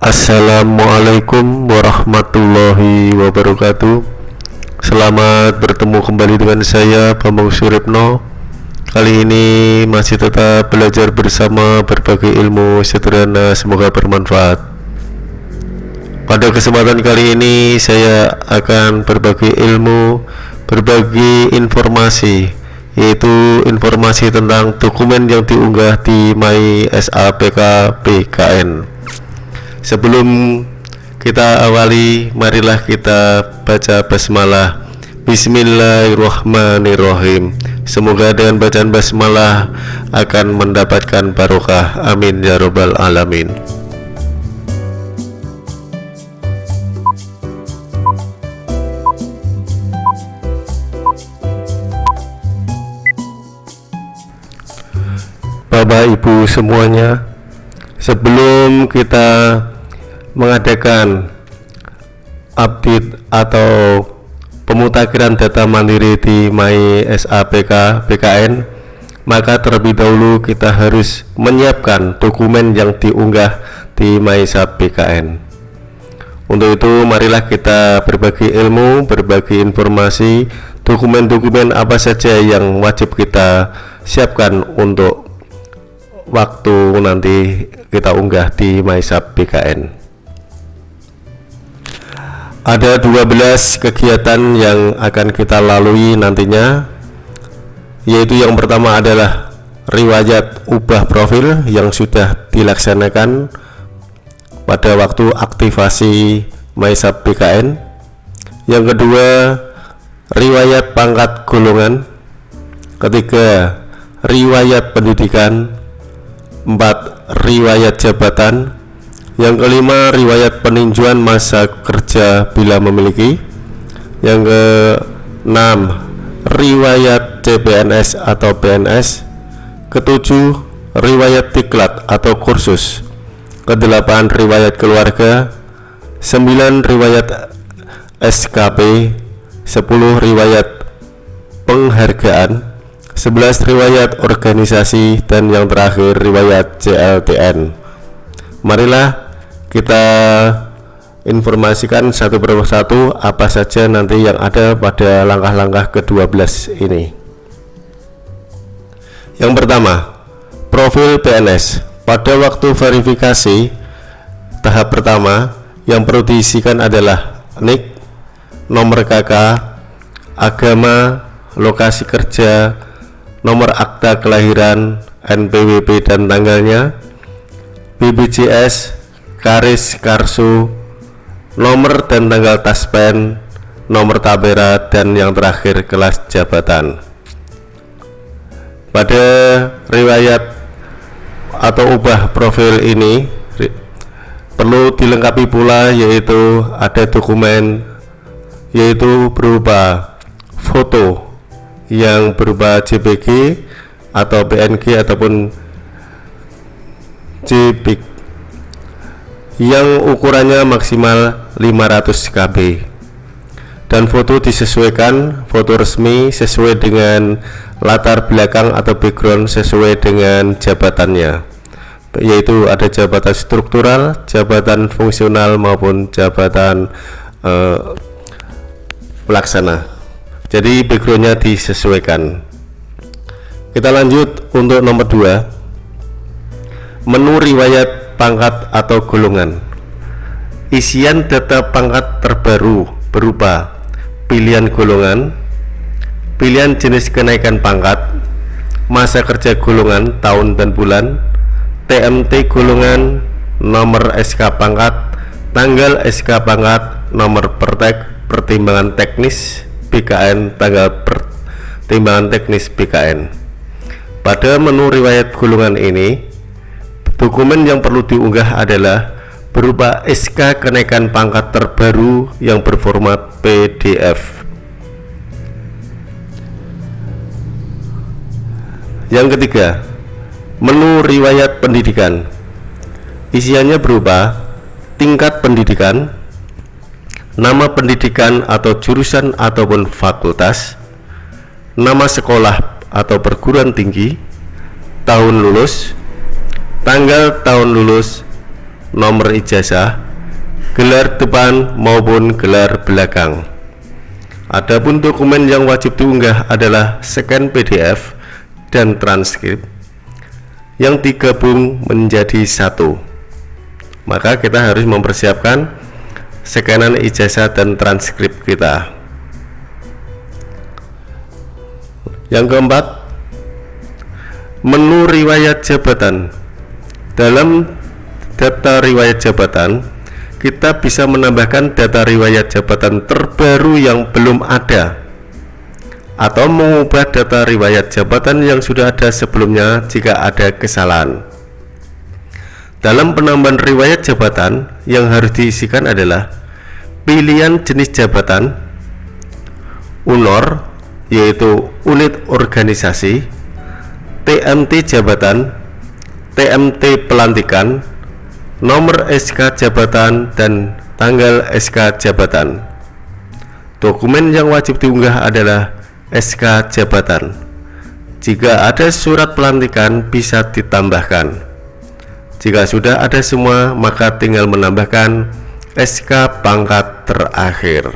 Assalamualaikum warahmatullahi wabarakatuh. Selamat bertemu kembali dengan saya Bambang Suripno. Kali ini masih tetap belajar bersama berbagai ilmu sederhana semoga bermanfaat. Pada kesempatan kali ini saya akan berbagi ilmu Berbagi informasi Yaitu informasi tentang dokumen yang diunggah di My BKN Sebelum kita awali, marilah kita baca basmalah. Bismillahirrahmanirrahim. Semoga dengan bacaan basmalah akan mendapatkan barokah. Amin ya robbal alamin. Bapak Ibu semuanya, sebelum kita mengadakan update atau pemutakhiran data mandiri di My SAPK BKN maka terlebih dahulu kita harus menyiapkan dokumen yang diunggah di My SAP BKN untuk itu marilah kita berbagi ilmu berbagi informasi dokumen-dokumen apa saja yang wajib kita siapkan untuk waktu nanti kita unggah di MySap BKN ada 12 kegiatan yang akan kita lalui nantinya yaitu yang pertama adalah riwayat ubah profil yang sudah dilaksanakan pada waktu aktivasi MySub BKN yang kedua riwayat pangkat golongan. Ketiga riwayat pendidikan. Empat riwayat jabatan yang kelima, riwayat peninjauan masa kerja bila memiliki. Yang keenam, riwayat CPNS atau PNS. Ketujuh, riwayat diklat atau kursus. Kedelapan, riwayat keluarga. Sembilan, riwayat SKP. Sepuluh, riwayat penghargaan. Sebelas riwayat organisasi dan yang terakhir riwayat CLTN. Marilah kita informasikan satu persatu apa saja nanti yang ada pada langkah-langkah ke-12 ini. Yang pertama profil PNS pada waktu verifikasi tahap pertama yang perlu diisikan adalah NIK nomor KK agama lokasi kerja nomor akta kelahiran NPWP dan tanggalnya BBJS Karis Karsu nomor dan tanggal taspen nomor tabera dan yang terakhir kelas jabatan. Pada riwayat atau ubah profil ini perlu dilengkapi pula yaitu ada dokumen yaitu berupa foto yang berupa JPG atau PNG ataupun JPG yang ukurannya maksimal 500 KB dan foto disesuaikan foto resmi sesuai dengan latar belakang atau background sesuai dengan jabatannya yaitu ada jabatan struktural, jabatan fungsional maupun jabatan uh, pelaksana. Jadi backgroundnya disesuaikan. Kita lanjut untuk nomor 2 menu riwayat pangkat atau golongan. Isian data pangkat terbaru berupa pilihan golongan pilihan jenis kenaikan pangkat masa kerja golongan tahun dan bulan TMT golongan nomor SK pangkat tanggal SK pangkat nomor pertek pertimbangan teknis BKN tanggal pertimbangan teknis BKN pada menu riwayat golongan ini Dokumen yang perlu diunggah adalah berupa SK kenaikan pangkat terbaru yang berformat PDF. Yang ketiga, menu riwayat pendidikan. Isiannya berupa tingkat pendidikan, nama pendidikan atau jurusan ataupun fakultas, nama sekolah atau perguruan tinggi, tahun lulus, tanggal tahun lulus, nomor ijazah, gelar depan maupun gelar belakang. Adapun dokumen yang wajib diunggah adalah scan PDF dan transkrip yang digabung menjadi satu. Maka kita harus mempersiapkan scanan ijazah dan transkrip kita. Yang keempat, menu riwayat jabatan. Dalam data riwayat jabatan, kita bisa menambahkan data riwayat jabatan terbaru yang belum ada atau mengubah data riwayat jabatan yang sudah ada sebelumnya jika ada kesalahan. Dalam penambahan riwayat jabatan yang harus diisikan adalah pilihan jenis jabatan, UNOR yaitu unit organisasi, TMT jabatan, TMT pelantikan, nomor SK jabatan dan tanggal SK jabatan. Dokumen yang wajib diunggah adalah SK jabatan. Jika ada surat pelantikan bisa ditambahkan. Jika sudah ada semua, maka tinggal menambahkan SK pangkat terakhir.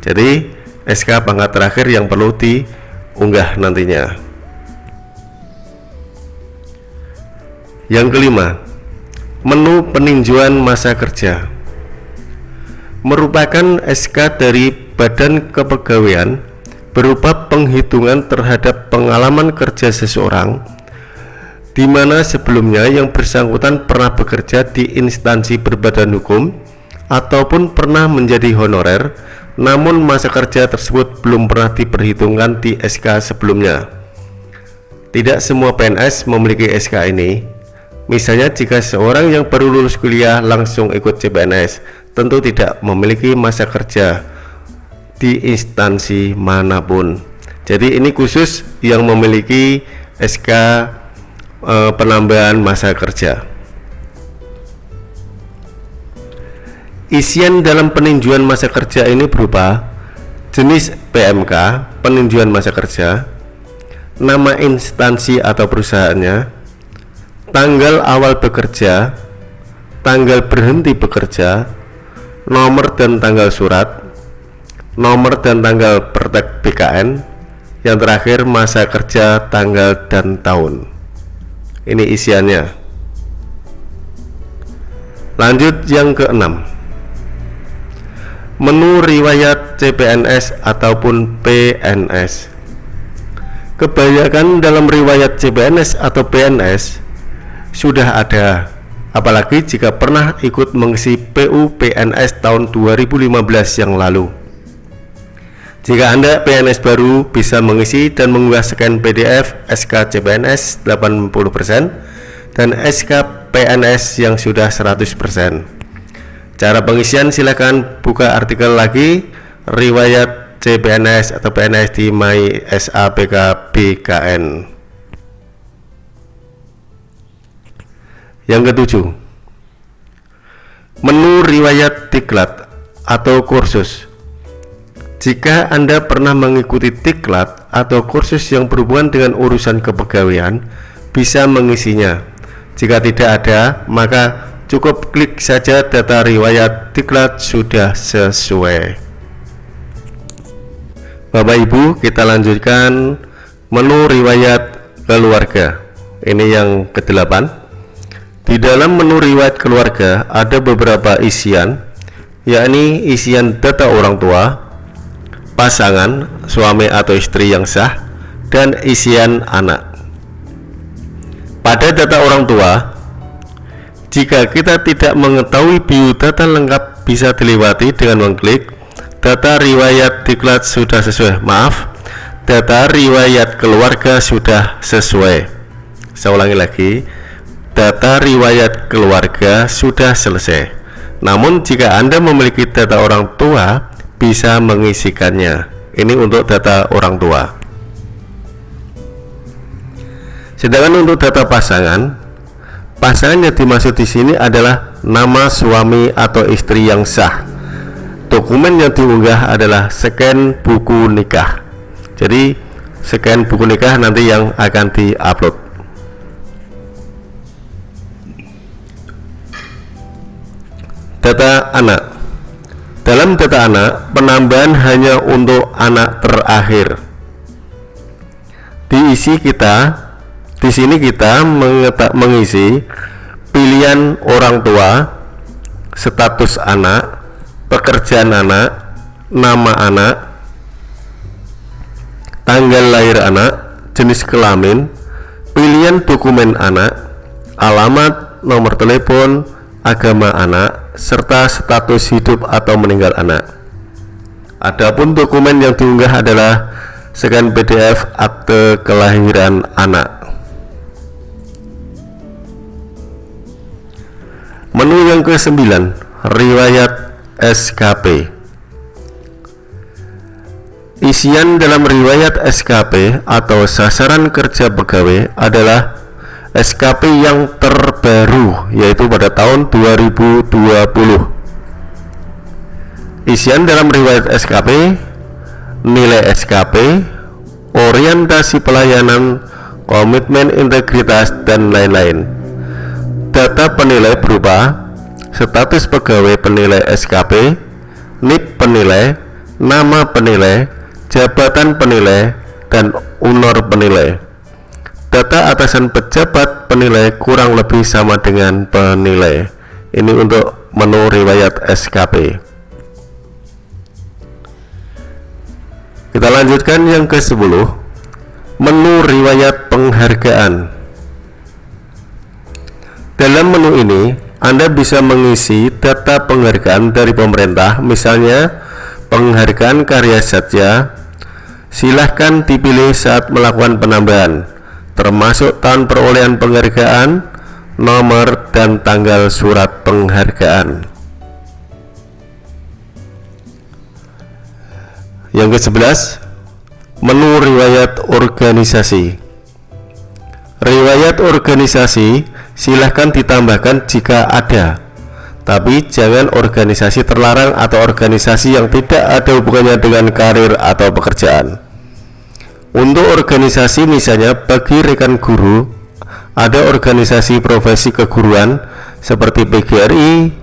Jadi, SK pangkat terakhir yang perlu diunggah nantinya. Yang kelima, Menu peninjauan masa kerja. Merupakan SK dari Badan Kepegawaian berupa penghitungan terhadap pengalaman kerja seseorang di mana sebelumnya yang bersangkutan pernah bekerja di instansi berbadan hukum ataupun pernah menjadi honorer namun masa kerja tersebut belum pernah diperhitungkan di SK sebelumnya. Tidak semua PNS memiliki SK ini Misalnya jika seorang yang baru lulus kuliah langsung ikut CPNS tentu tidak memiliki masa kerja di instansi mana pun. Jadi ini khusus yang memiliki SK e, penambahan masa kerja. Isian dalam peninjauan masa kerja ini berupa jenis PMK peninjauan masa kerja nama instansi atau perusahaannya tanggal awal bekerja, tanggal berhenti bekerja, nomor dan tanggal surat, nomor dan tanggal praktek BKN, yang terakhir masa kerja, tanggal dan tahun. Ini isiannya. Lanjut yang keenam. Menu riwayat CPNS ataupun PNS. Kebanyakan dalam riwayat CPNS atau PNS sudah ada. Apalagi jika pernah ikut mengisi PU PNS tahun 2015 yang lalu. Jika Anda PNS baru bisa mengisi dan mengunggah scan PDF SK CPNS 80% dan SK PNS yang sudah 100% cara pengisian silakan buka artikel lagi riwayat CPNS atau PNS di My Yang ketujuh, menu riwayat diklat atau kursus. Jika Anda pernah mengikuti diklat atau kursus yang berhubungan dengan urusan kepegawaian, bisa mengisinya. Jika tidak ada, maka cukup klik saja data riwayat diklat sudah sesuai. Bapak Ibu, kita lanjutkan menu riwayat keluarga. Ini yang kedelapan. Di dalam menu riwayat keluarga ada beberapa isian, yakni isian data orang tua, pasangan, suami atau istri yang sah, dan isian anak. Pada data orang tua, jika kita tidak mengetahui biodata lengkap bisa dilewati dengan mengklik data riwayat diklat sudah sesuai. Maaf, data riwayat keluarga sudah sesuai. Saya ulangi lagi data riwayat keluarga sudah selesai. Namun jika Anda memiliki data orang tua, bisa mengisikannya. Ini untuk data orang tua. Sedangkan untuk data pasangan, pasangan yang dimaksud di sini adalah nama suami atau istri yang sah. Dokumen yang diunggah adalah scan buku nikah. Jadi scan buku nikah nanti yang akan diupload. Data anak. Dalam data anak penambahan hanya untuk anak terakhir. Diisi kita di sini kita mengisi pilihan orang tua status anak pekerjaan anak nama anak tanggal lahir anak jenis kelamin pilihan dokumen anak alamat nomor telepon agama anak serta status hidup atau meninggal anak adapun dokumen yang diunggah adalah scan PDF akte kelahiran anak Menu yang ke-9, riwayat SKP. Isian dalam riwayat SKP atau sasaran kerja pegawai adalah SKP yang terbaru yaitu pada tahun 2020. Isian dalam riwayat SKP, nilai SKP, orientasi pelayanan, komitmen integritas dan lain-lain data penilai berupa status pegawai penilai SKP, NIP penilai, nama penilai, jabatan penilai, dan unor penilai. Data atasan pejabat penilai kurang lebih sama dengan penilai. Ini untuk menu riwayat SKP. Kita lanjutkan yang ke-10. Menu riwayat penghargaan. Dalam menu ini, Anda bisa mengisi data penghargaan dari pemerintah, misalnya penghargaan karya saja. Silahkan dipilih saat melakukan penambahan, termasuk tahun perolehan penghargaan, nomor, dan tanggal surat penghargaan. Yang ke-11, menu riwayat organisasi. Riwayat organisasi silahkan ditambahkan jika ada tapi jangan organisasi terlarang atau organisasi yang tidak ada hubungannya dengan karir atau pekerjaan untuk organisasi misalnya bagi rekan guru ada organisasi profesi keguruan seperti PGRI,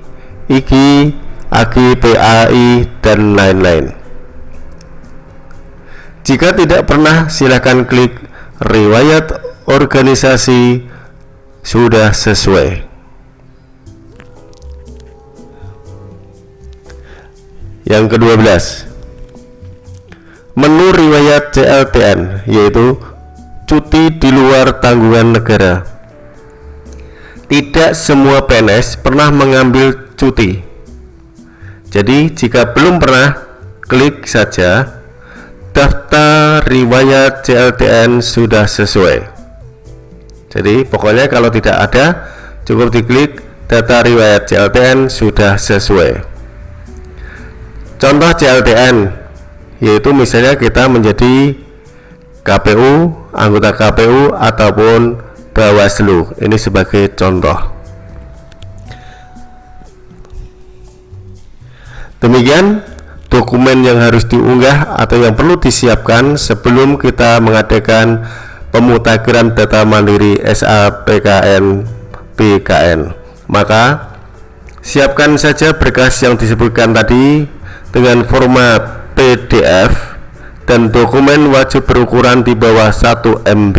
IGI, AGI, PAI, dan lain-lain. Jika tidak pernah silahkan klik riwayat organisasi sudah sesuai. Yang kedua belas menu riwayat CLTN yaitu cuti di luar tanggungan negara. Tidak semua PNS pernah mengambil cuti. Jadi jika belum pernah klik saja. Daftar riwayat CLTN sudah sesuai. Jadi pokoknya kalau tidak ada cukup diklik data riwayat CLTN sudah sesuai. Contoh CLTN yaitu misalnya kita menjadi KPU anggota KPU ataupun Bawaslu. Ini sebagai contoh. Demikian dokumen yang harus diunggah atau yang perlu disiapkan sebelum kita mengadakan pemutakhiran data mandiri SAPKN BKN maka siapkan saja berkas yang disebutkan tadi dengan format PDF dan dokumen wajib berukuran di bawah 1 MB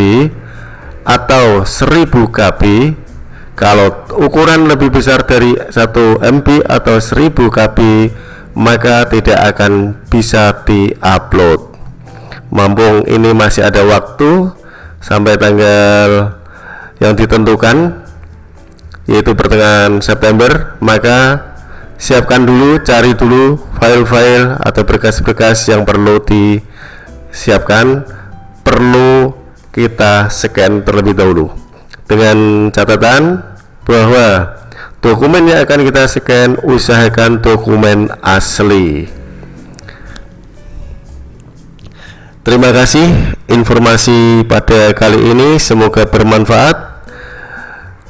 atau 1000 KB kalau ukuran lebih besar dari 1 MB atau 1000 KB maka tidak akan bisa diupload. Mampung ini masih ada waktu sampai tanggal yang ditentukan yaitu pertengahan September maka siapkan dulu cari dulu file-file atau berkas-berkas yang perlu disiapkan. Perlu kita scan terlebih dahulu. Dengan catatan bahwa dokumen yang akan kita scan usahakan dokumen asli. Terima kasih informasi pada kali ini. Semoga bermanfaat.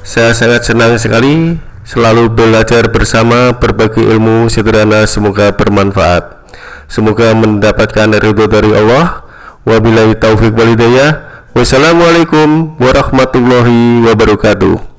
Saya sangat senang sekali selalu belajar bersama berbagi ilmu sederhana semoga bermanfaat. Semoga mendapatkan ridho dari Allah. Wabillahi taufik walhidayah. Wassalamualaikum warahmatullahi wabarakatuh.